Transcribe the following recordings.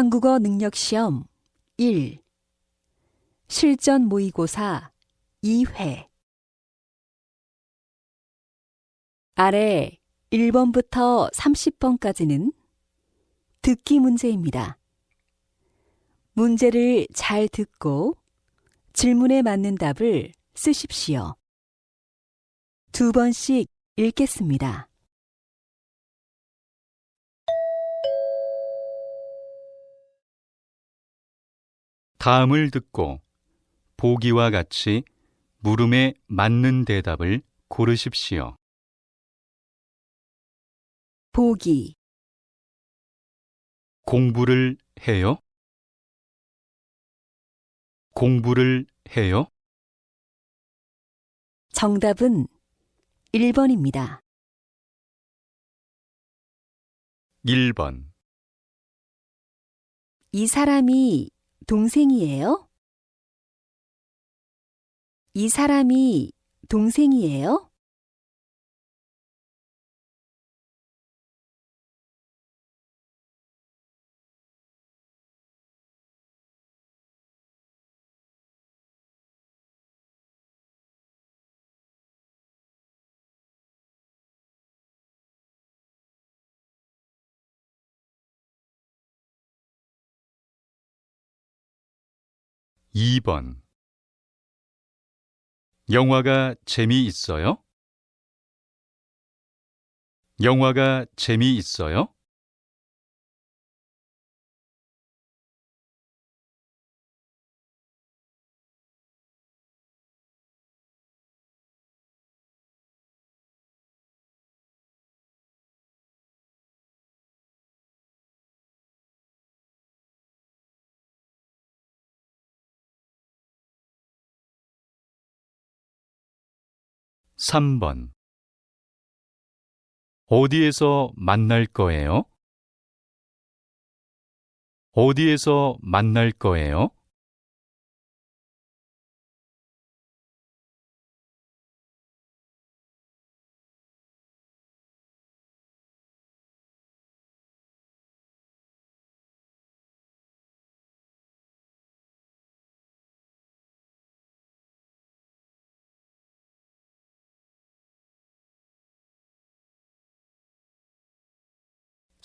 한국어 능력 시험 1 실전 모의고사 2회 아래 1번부터 30번까지는 듣기 문제입니다. 문제를 잘 듣고 질문에 맞는 답을 쓰십시오. 두 번씩 읽겠습니다. 다음을 듣고 보기와 같이 물음에 맞는 대답을 고르십시오. 보기 공부를 해요? 공부를 해요? 정답은 1번입니다. 1번. 이 사람이 동생이에요? 이 사람이 동생이에요? 이번 영화가 재미있어요? 영화가 재미있어요? 3번 어디에서 만날 거예요? 어디에서 만날 거예요?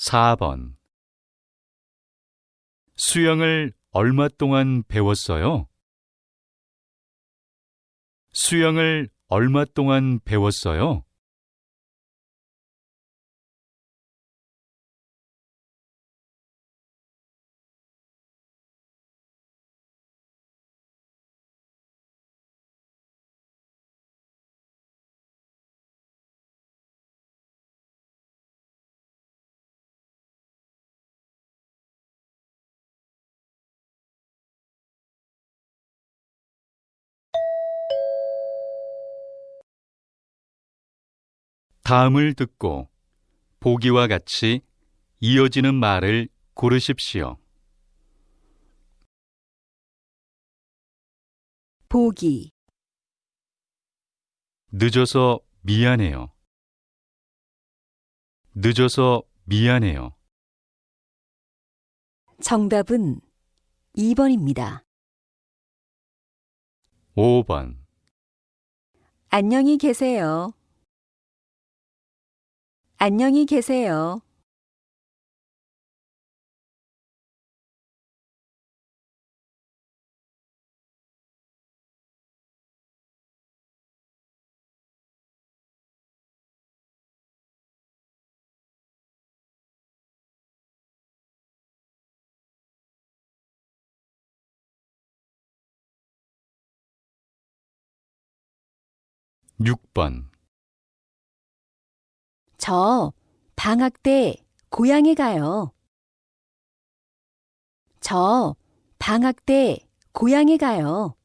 4번 수영을 얼마 동안 배웠어요? 수영을 얼마 동안 배웠어요? ' 다음을 듣고 보기와 같이 이어지는 말을 고르십시오. 보기 늦어서 미안해요. 늦어서 미안해요. 정답은 2번입니다. 5번 안녕히 계세요. 안녕히 계세요. 6번 저 방학 때 고향에 가요. 저 방학 때 고향에 가요.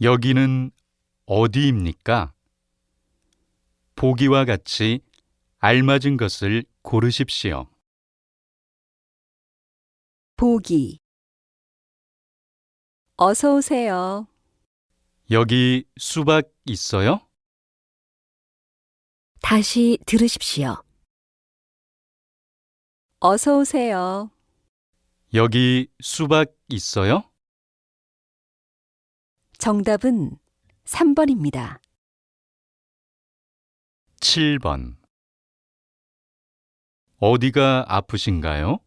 여기는 어디입니까? 보기와 같이 알맞은 것을 고르십시오. 보기. 어서 오세요. 여기 수박 있어요? 다시 들으십시오. 어서 오세요. 여기 수박 있어요? 정답은 3번입니다. 7번. 어디가 아프신가요?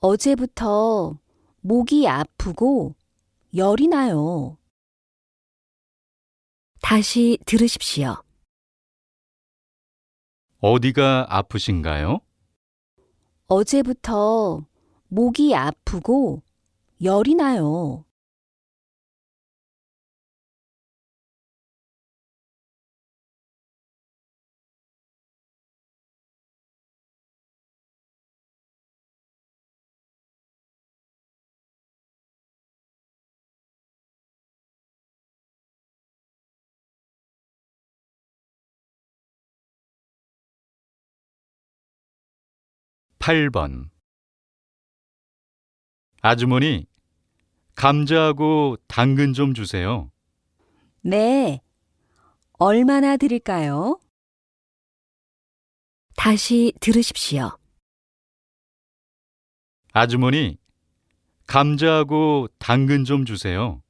어제부터 목이 아프고 열이 나요. 다시 들으십시오. 어디가 아프신가요? 어제부터 목이 아프고 열이 나요. 팔번 아주머니, 감자하고 당근 좀 주세요. 네. 얼마나 드릴까요? 다시 들으십시오. 아주머니, 감자하고 당근 좀 주세요.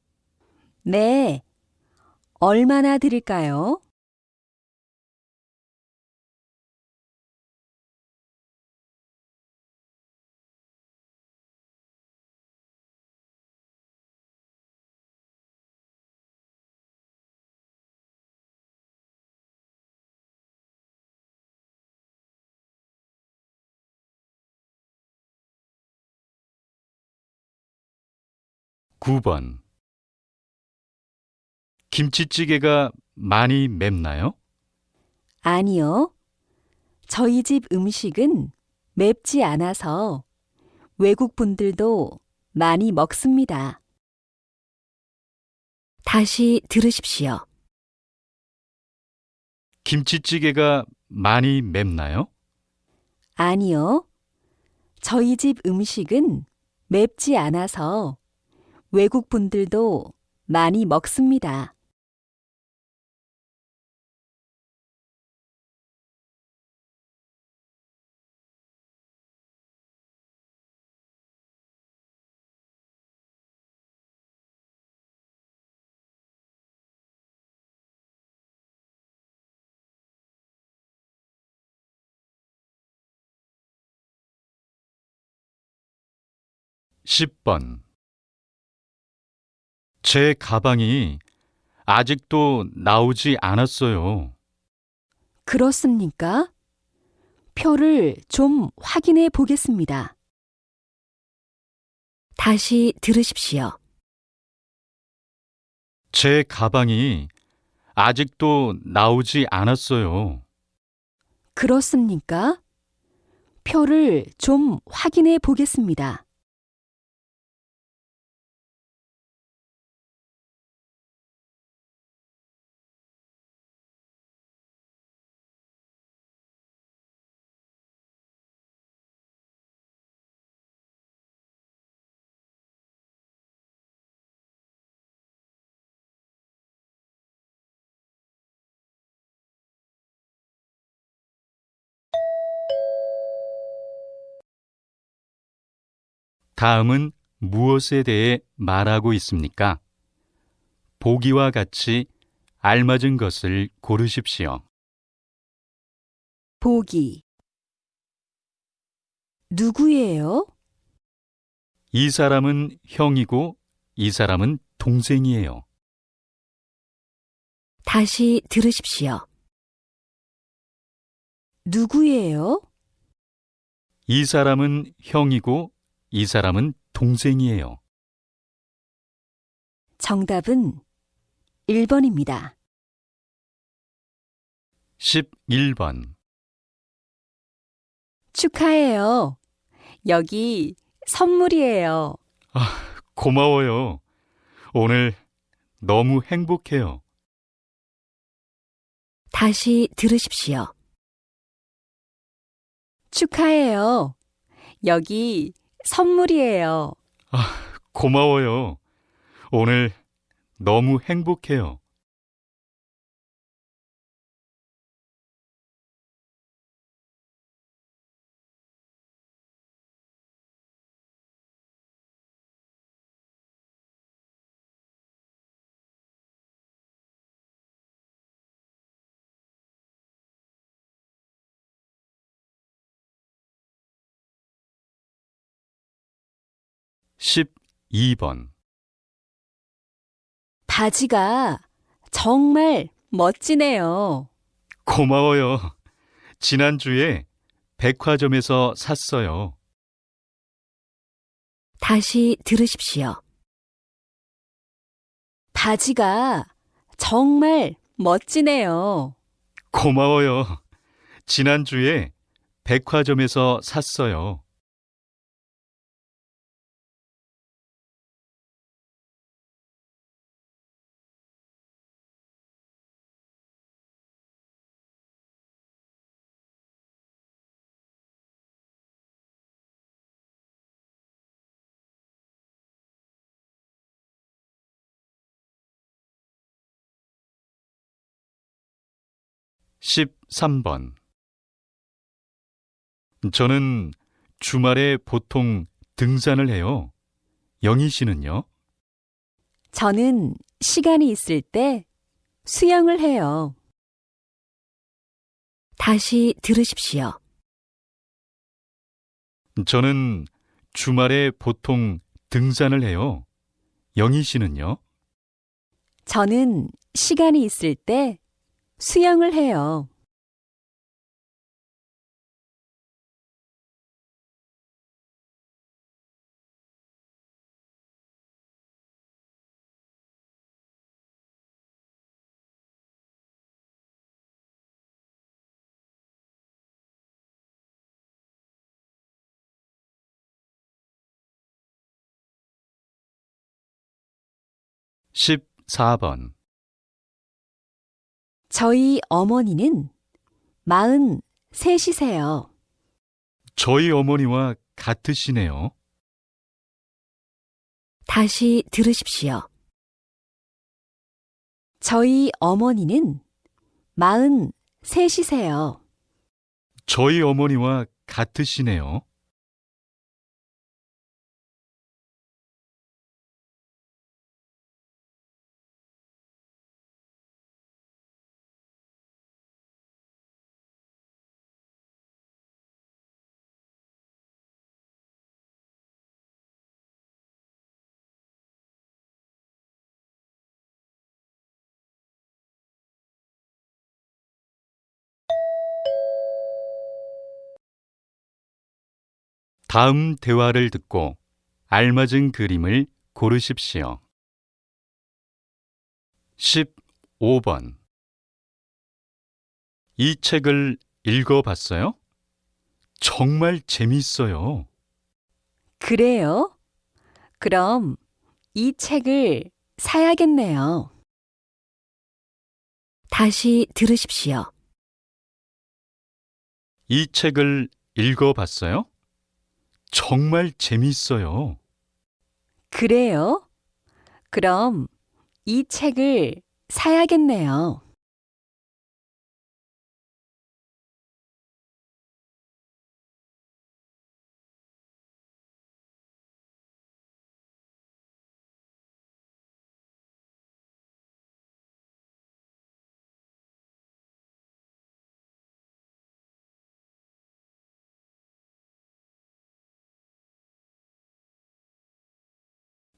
네. 얼마나 드릴까요? 구번 김치찌개가 많이 맵나요? 아니요. 저희 집 음식은 맵지 않아서 외국 분들도 많이 먹습니다. 다시 들으십시오. 김치찌개가 많이 맵나요? 아니요. 저희 집 음식은 맵지 않아서 외국 분들도 많이 먹습니다. 십번 제 가방이 아직도 나오지 않았어요. 그렇습니까? 표를 좀 확인해 보겠습니다. 다시 들으십시오. 제 가방이 아직도 나오지 않았어요. 그렇습니까? 표를 좀 확인해 보겠습니다. 다음은 무엇에 대해 말하고 있습니까? 보기와 같이 알맞은 것을 고르십시오. 보기. 누구예요? 이 사람은 형이고 이 사람은 동생이에요. 다시 들으십시오. 누구예요? 이 사람은 형이고 이 사람은 동생이에요. 정답은 1번입니다. 11번. 축하해요. 여기 선물이에요. 고마워요. 오늘 너무 행복해요. 다시 들으십시오. 축하해요. 여기 선물이에요. 고마워요. 오늘 너무 행복해요. 십이 번 바지가 정말 멋지네요. 고마워요. 지난주에 백화점에서 샀어요. 다시 들으십시오. 바지가 정말 멋지네요. 고마워요. 지난주에 백화점에서 샀어요. 십삼 번 저는 주말에 보통 등산을 해요. 영희 씨는요? 저는 시간이 있을 때 수영을 해요. 다시 들으십시오. 저는 주말에 보통 등산을 해요. 영희 씨는요? 저는 시간이 있을 때 수영을 해요. 십사 번 저희 어머니는 43이세요. 저희 어머니와 같으시네요. 다시 들으십시오. 저희 어머니는 43이세요. 저희 어머니와 같으시네요. 다음 대화를 듣고 알맞은 그림을 고르십시오. 15번 이 책을 읽어봤어요? 정말 재미있어요. 그래요? 그럼 이 책을 사야겠네요. 다시 들으십시오. 이 책을 읽어봤어요? 정말 재미있어요. 그래요? 그럼 이 책을 사야겠네요.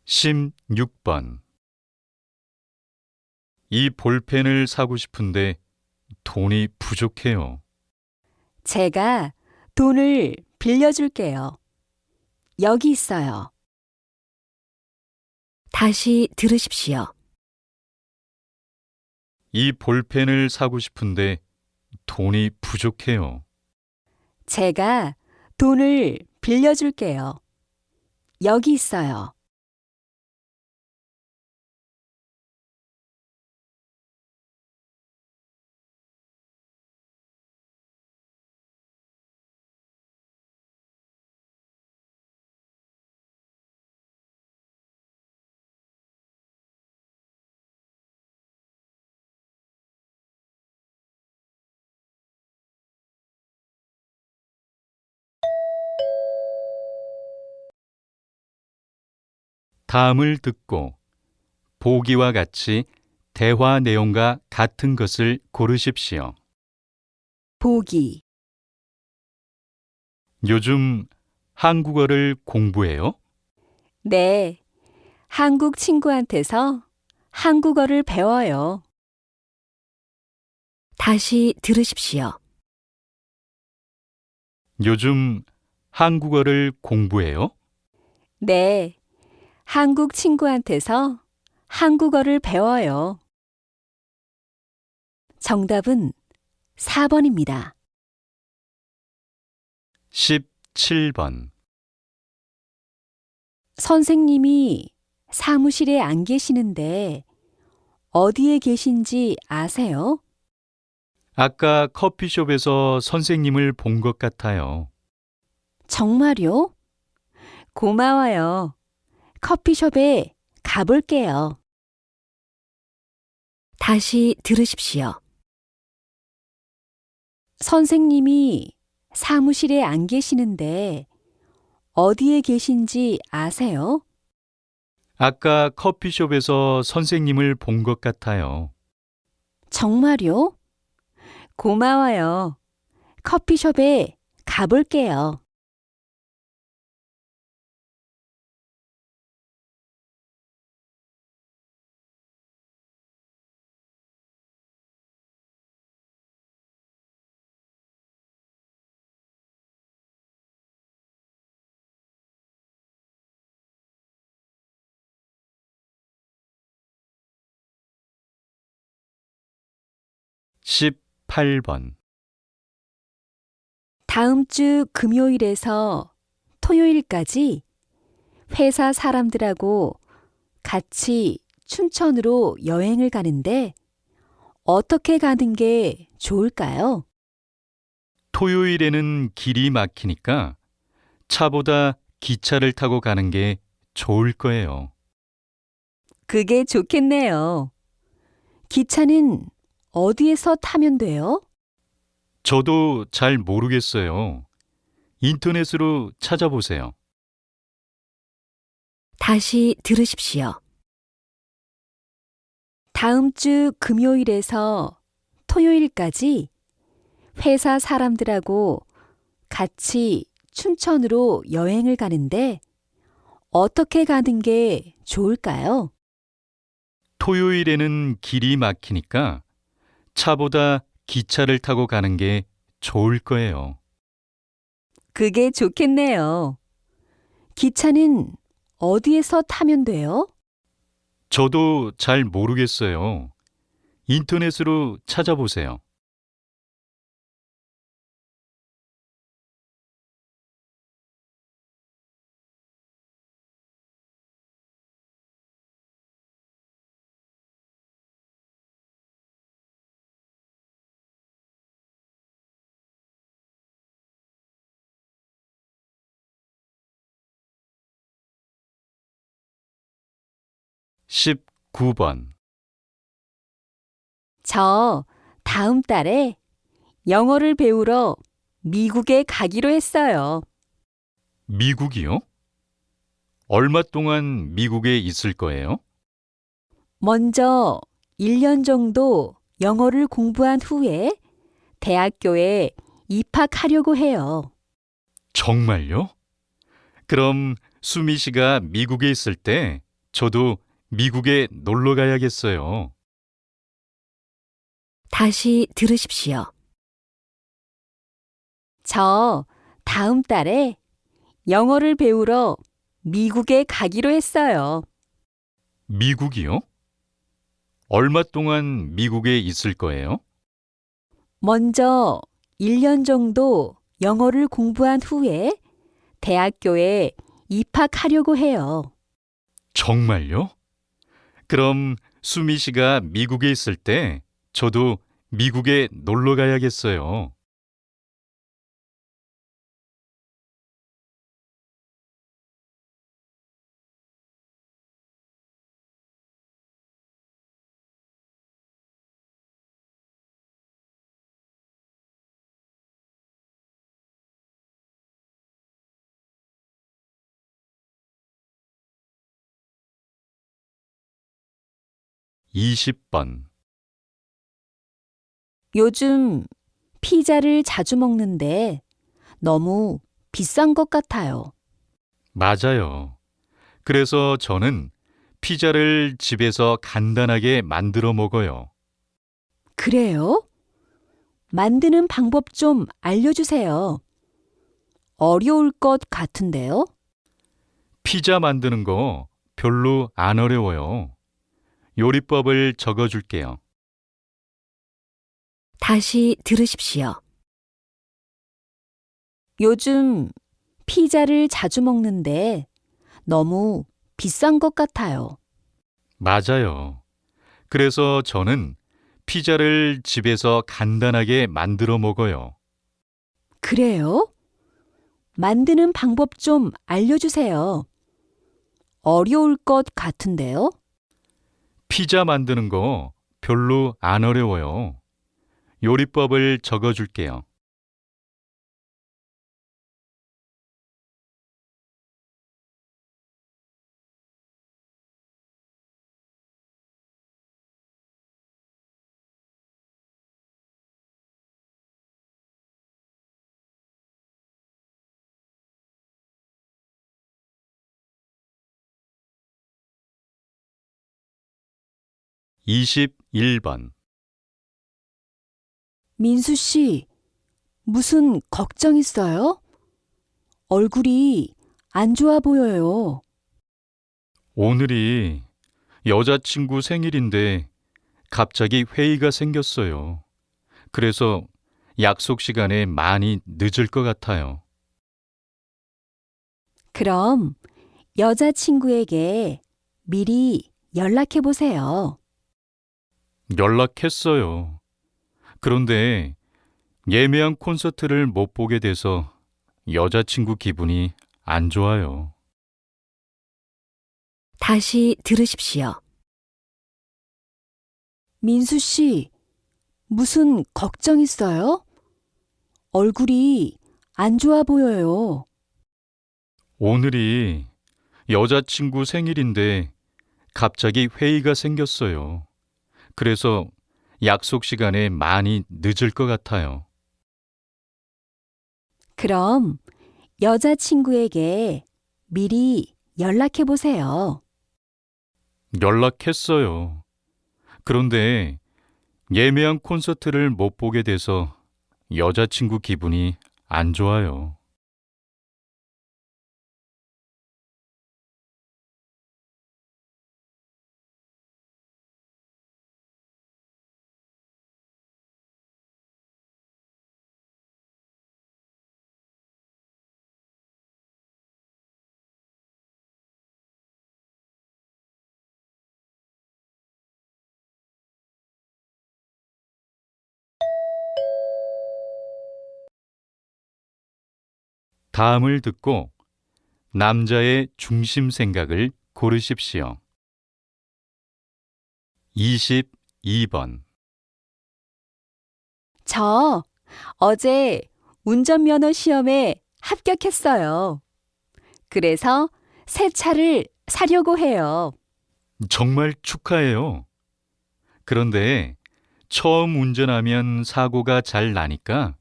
십육 번이 볼펜을 사고 싶은데 돈이 부족해요. 제가 돈을 빌려줄게요. 여기 있어요. 다시 들으십시오. 이 볼펜을 사고 싶은데 돈이 부족해요. 제가 돈을 빌려줄게요. 여기 있어요. 다음을 듣고 보기와 같이 대화 내용과 같은 것을 고르십시오. 보기, 요즘 한국어를 공부해요? 네. 한국 친구한테서 한국어를 배워요. 다시 들으십시오. 요즘 한국어를 공부해요? 네. 한국 친구한테서 한국어를 배워요. 정답은 4번입니다. 17번. 선생님이 사무실에 안 계시는데 어디에 계신지 아세요? 아까 커피숍에서 선생님을 본 것 같아요. 정말요? 고마워요. 커피숍에 가볼게요. 다시 들으십시오. 선생님이 사무실에 안 계시는데 어디에 계신지 아세요? 아까 커피숍에서 선생님을 본 것 같아요. 정말요? 고마워요. 커피숍에 가볼게요. 십팔 번 다음 주 금요일에서 토요일까지 회사 사람들하고 같이 춘천으로 여행을 가는데 어떻게 가는 게 좋을까요? 토요일에는 길이 막히니까 차보다 기차를 타고 가는 게 좋을 거예요. 그게 좋겠네요. 기차는 어디에서 타면 돼요? 저도 잘 모르겠어요. 인터넷으로 찾아보세요. 다시 들으십시오. 다음 주 금요일에서 토요일까지 회사 사람들하고 같이 춘천으로 여행을 가는데 어떻게 가는 게 좋을까요? 토요일에는 길이 막히니까 차보다 기차를 타고 가는 게 좋을 거예요. 그게 좋겠네요. 기차는 어디에서 타면 돼요? 저도 잘 모르겠어요. 인터넷으로 찾아보세요. 십구 번저 다음 달에 영어를 배우러 미국에 가기로 했어요. 미국이요? 얼마 동안 미국에 있을 거예요? 먼저 1년 정도 영어를 공부한 후에 대학교에 입학하려고 해요. 정말요? 그럼 수미 씨가 미국에 있을 때 저도 미국에 놀러 가야겠어요. 다시 들으십시오. 저 다음 달에 영어를 배우러 미국에 가기로 했어요. 미국이요? 얼마 동안 미국에 있을 거예요? 먼저 1년 정도 영어를 공부한 후에 대학교에 입학하려고 해요. 정말요? 그럼 수미 씨가 미국에 있을 때 저도 미국에 놀러 가야겠어요. 20번. 요즘 피자를 자주 먹는데 너무 비싼 것 같아요. 맞아요. 그래서 저는 피자를 집에서 간단하게 만들어 먹어요. 그래요? 만드는 방법 좀 알려주세요. 어려울 것 같은데요? 피자 만드는 거 별로 안 어려워요. 요리법을 적어 줄게요. 다시 들으십시오. 요즘 피자를 자주 먹는데 너무 비싼 것 같아요. 맞아요. 그래서 저는 피자를 집에서 간단하게 만들어 먹어요. 그래요? 만드는 방법 좀 알려주세요. 어려울 것 같은데요? 피자 만드는 거 별로 안 어려워요. 요리법을 적어 줄게요. 이십일 번 민수 씨, 무슨 걱정 있어요? 얼굴이 안 좋아 보여요. 오늘이 여자친구 생일인데 갑자기 회의가 생겼어요. 그래서 약속 시간에 많이 늦을 것 같아요. 그럼 여자친구에게 미리 연락해 보세요. 연락했어요. 그런데 예매한 콘서트를 못 보게 돼서 여자친구 기분이 안 좋아요. 다시 들으십시오. 민수 씨, 무슨 걱정 있어요? 얼굴이 안 좋아 보여요. 오늘이 여자친구 생일인데 갑자기 회의가 생겼어요. 그래서 약속 시간에 많이 늦을 것 같아요. 그럼 여자친구에게 미리 연락해 보세요. 연락했어요. 그런데 예매한 콘서트를 못 보게 돼서 여자친구 기분이 안 좋아요. 다음을 듣고 남자의 중심 생각을 고르십시오. 22번. 저 어제 운전면허 시험에 합격했어요. 그래서 새 차를 사려고 해요. 정말 축하해요. 그런데 처음 운전하면 사고가 잘 나니까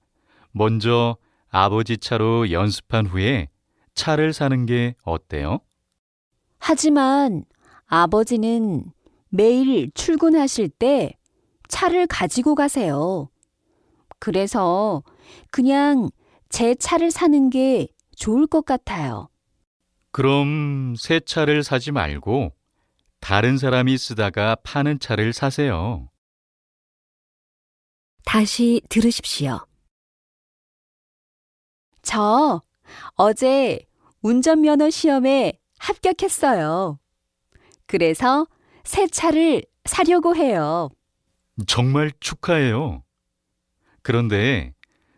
먼저 아버지 차로 연습한 후에 차를 사는 게 어때요? 하지만 아버지는 매일 출근하실 때 차를 가지고 가세요. 그래서 그냥 제 차를 사는 게 좋을 것 같아요. 그럼 새 차를 사지 말고 다른 사람이 쓰다가 파는 차를 사세요. 다시 들으십시오. 저 어제 운전면허 시험에 합격했어요. 그래서 새 차를 사려고 해요. 정말 축하해요. 그런데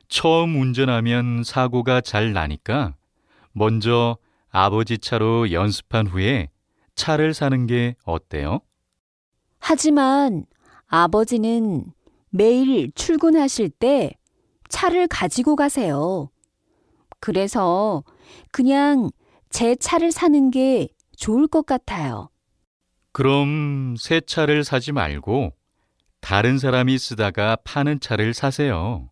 처음 운전하면 사고가 잘 나니까 먼저 아버지 차로 연습한 후에 차를 사는 게 어때요? 하지만 아버지는 매일 출근하실 때 차를 가지고 가세요. 그래서 그냥 제 차를 사는 게 좋을 것 같아요. 그럼 새 차를 사지 말고 다른 사람이 쓰다가 파는 차를 사세요.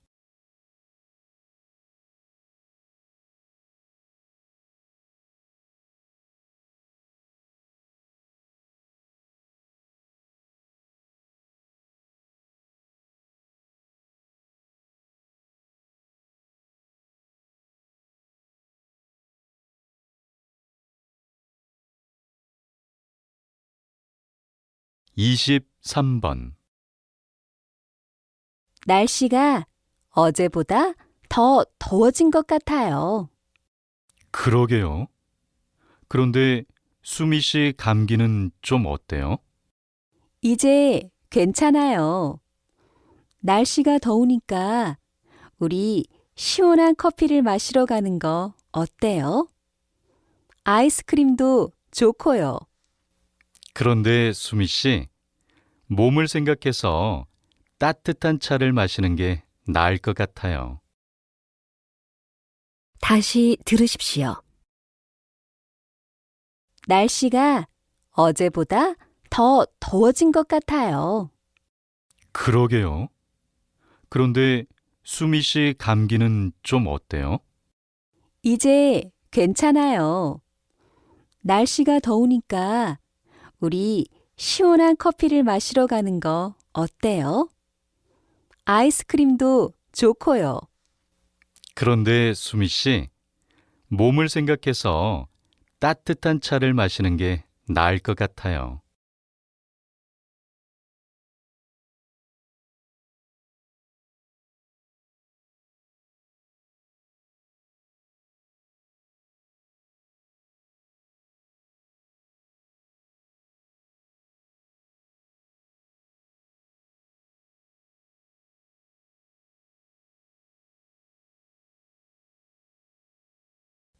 이십삼 번 날씨가 어제보다 더 더워진 것 같아요. 그러게요. 그런데 수미 씨 감기는 좀 어때요? 이제 괜찮아요. 날씨가 더우니까 우리 시원한 커피를 마시러 가는 거 어때요? 아이스크림도 좋고요. 그런데 수미 씨, 몸을 생각해서 따뜻한 차를 마시는 게 나을 것 같아요. 다시 들으십시오. 날씨가 어제보다 더 더워진 것 같아요. 그러게요. 그런데 수미 씨 감기는 좀 어때요? 이제 괜찮아요. 날씨가 더우니까 우리 시원한 커피를 마시러 가는 거 어때요? 아이스크림도 좋고요. 그런데 수미 씨, 몸을 생각해서 따뜻한 차를 마시는 게 나을 것 같아요.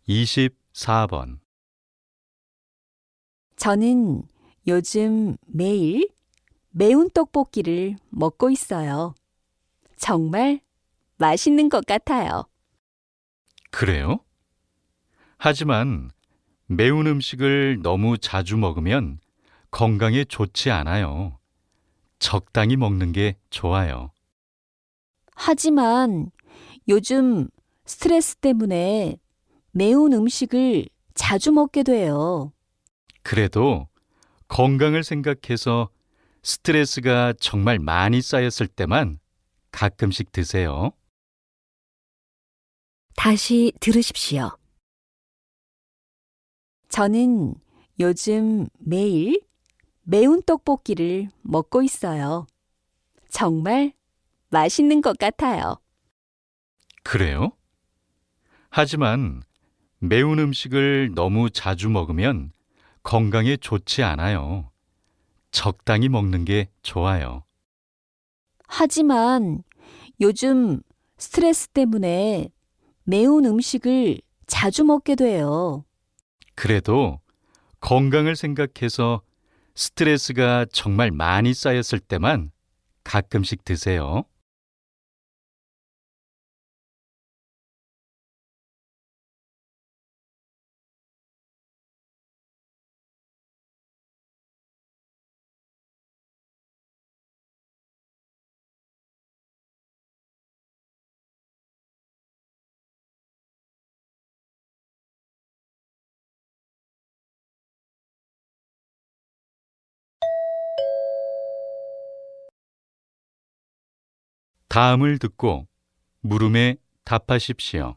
이십사 번 저는 요즘 매일 매운 떡볶이를 먹고 있어요. 정말 맛있는 것 같아요. 그래요? 하지만 매운 음식을 너무 자주 먹으면 건강에 좋지 않아요. 적당히 먹는 게 좋아요. 하지만 요즘 스트레스 때문에 매운 음식을 자주 먹게 돼요. 그래도 건강을 생각해서 스트레스가 정말 많이 쌓였을 때만 가끔씩 드세요. 다시 들으십시오. 저는 요즘 매일 매운 떡볶이를 먹고 있어요. 정말 맛있는 것 같아요. 그래요? 하지만 매운 음식을 너무 자주 먹으면 건강에 좋지 않아요. 적당히 먹는 게 좋아요. 하지만 요즘 스트레스 때문에 매운 음식을 자주 먹게 돼요. 그래도 건강을 생각해서 스트레스가 정말 많이 쌓였을 때만 가끔씩 드세요. 다음을 듣고 물음에 답하십시오.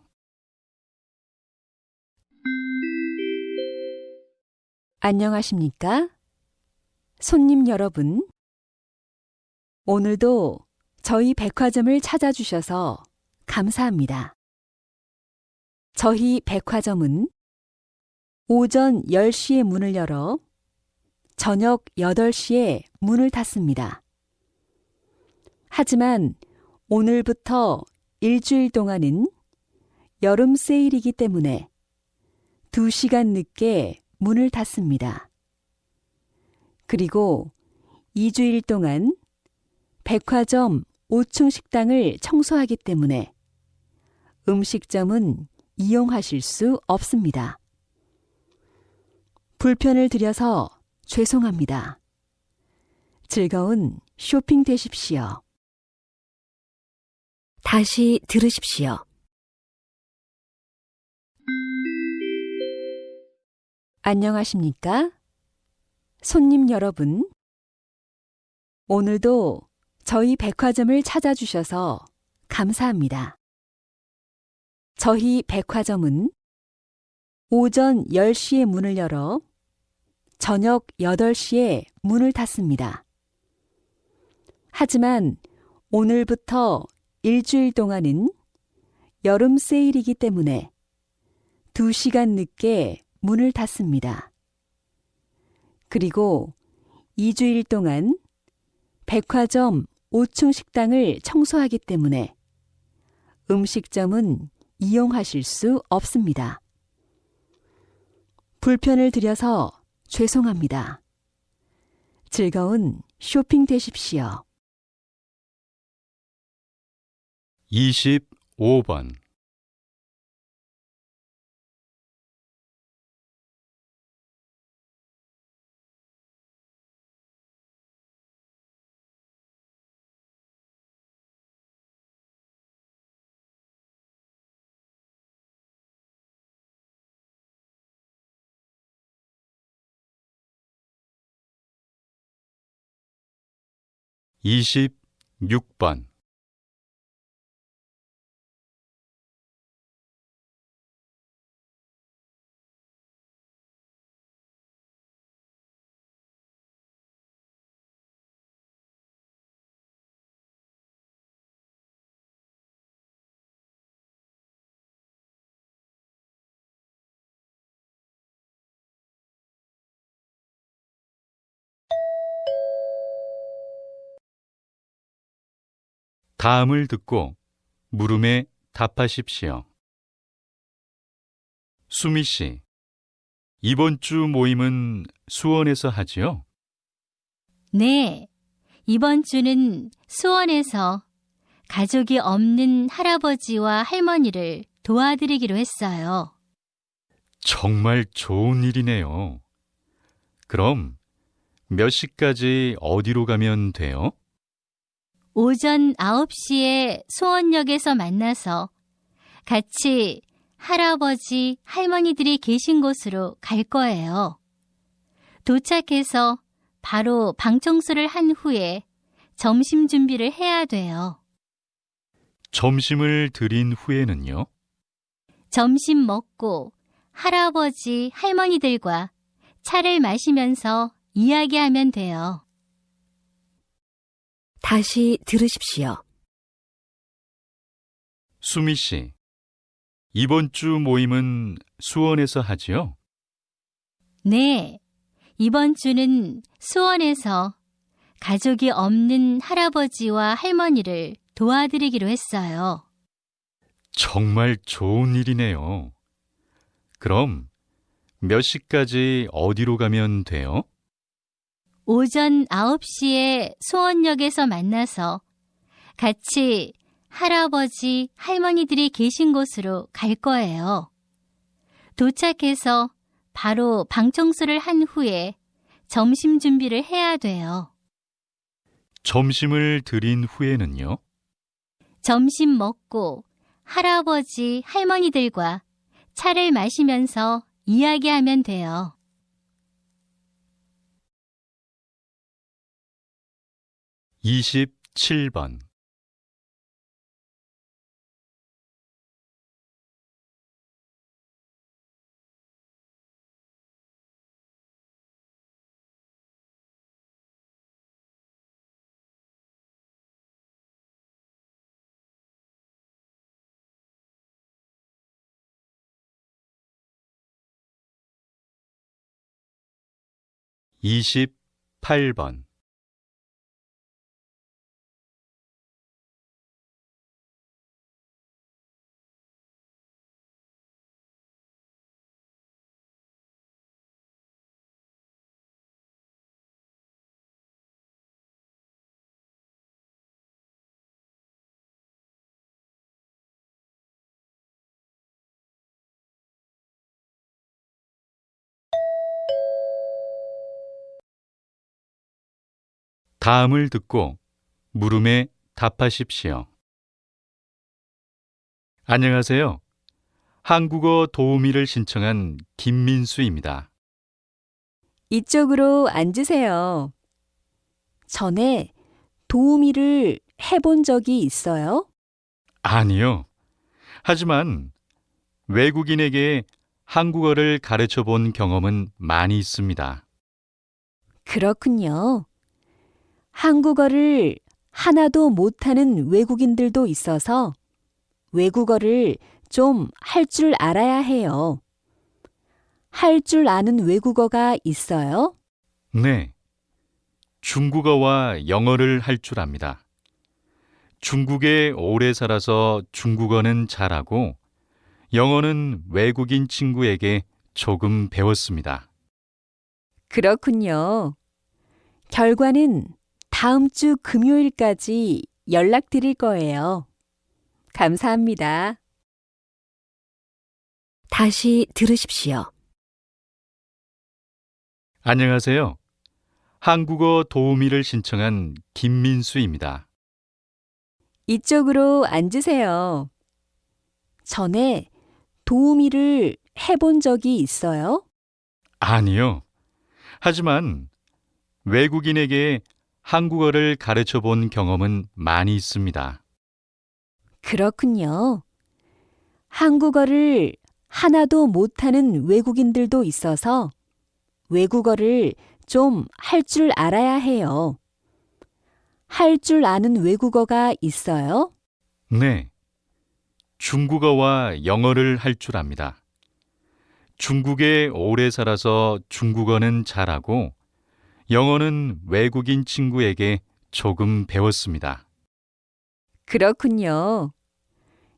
안녕하십니까? 손님 여러분. 오늘도 저희 백화점을 찾아주셔서 감사합니다. 저희 백화점은 오전 10시에 문을 열어 저녁 8시에 문을 닫습니다. 하지만 오늘부터 일주일 동안은 여름 세일이기 때문에 2시간 늦게 문을 닫습니다. 그리고 2주일 동안 백화점 5층 식당을 청소하기 때문에 음식점은 이용하실 수 없습니다. 불편을 드려서 죄송합니다. 즐거운 쇼핑 되십시오. 다시 들으십시오. 안녕하십니까? 손님 여러분. 오늘도 저희 백화점을 찾아주셔서 감사합니다. 저희 백화점은 오전 10시에 문을 열어 저녁 8시에 문을 닫습니다. 하지만 오늘부터 일주일 동안은 여름 세일이기 때문에 2시간 늦게 문을 닫습니다. 그리고 2주일 동안 백화점 5층 식당을 청소하기 때문에 음식점은 이용하실 수 없습니다. 불편을 드려서 죄송합니다. 즐거운 쇼핑 되십시오. 25번. 이십육 번 다음을 듣고 물음에 답하십시오. 수미 씨, 이번 주 모임은 수원에서 하지요? 네. 이번 주는 수원에서 가족이 없는 할아버지와 할머니를 도와드리기로 했어요. 정말 좋은 일이네요. 그럼 몇 시까지 어디로 가면 돼요? 오전 9시에 수원역에서 만나서 같이 할아버지, 할머니들이 계신 곳으로 갈 거예요. 도착해서 바로 방 청소를 한 후에 점심 준비를 해야 돼요. 점심을 드린 후에는요? 점심 먹고 할아버지, 할머니들과 차를 마시면서 이야기하면 돼요. 다시 들으십시오. 수미 씨, 이번 주 모임은 수원에서 하지요? 네. 이번 주는 수원에서 가족이 없는 할아버지와 할머니를 도와드리기로 했어요. 정말 좋은 일이네요. 그럼 몇 시까지 어디로 가면 돼요? 오전 9시에 수원역에서 만나서 같이 할아버지, 할머니들이 계신 곳으로 갈 거예요. 도착해서 바로 방 청소를 한 후에 점심 준비를 해야 돼요. 점심을 드린 후에는요? 점심 먹고 할아버지, 할머니들과 차를 마시면서 이야기하면 돼요. 27번. 이십팔 번 다음을 듣고 물음에 답하십시오. 안녕하세요. 한국어 도우미를 신청한 김민수입니다. 이쪽으로 앉으세요. 전에 도우미를 해본 적이 있어요? 아니요. 하지만 외국인에게 한국어를 가르쳐 본 경험은 많이 있습니다. 그렇군요. 한국어를 하나도 못하는 외국인들도 있어서 외국어를 좀 할 줄 알아야 해요. 할 줄 아는 외국어가 있어요? 네. 중국어와 영어를 할 줄 압니다. 중국에 오래 살아서 중국어는 잘하고 영어는 외국인 친구에게 조금 배웠습니다. 그렇군요. 결과는 다음 주 금요일까지 연락드릴 거예요. 감사합니다. 다시 들으십시오. 안녕하세요. 한국어 도우미를 신청한 김민수입니다. 이쪽으로 앉으세요. 전에 도우미를 해본 적이 있어요? 아니요. 하지만 외국인에게 한국어를 가르쳐 본 경험은 많이 있습니다. 그렇군요. 한국어를 하나도 못하는 외국인들도 있어서 외국어를 좀 할 줄 알아야 해요. 할 줄 아는 외국어가 있어요? 네. 중국어와 영어를 할 줄 압니다. 중국에 오래 살아서 중국어는 잘하고 영어는 외국인 친구에게 조금 배웠습니다. 그렇군요.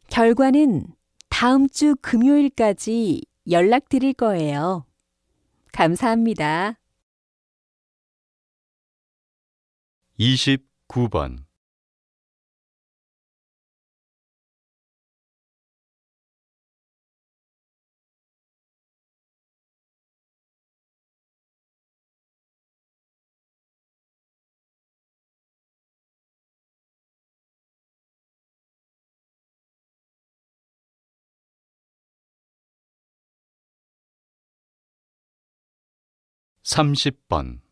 결과는 다음 주 금요일까지 연락드릴 거예요. 감사합니다. 29번. 삼십 번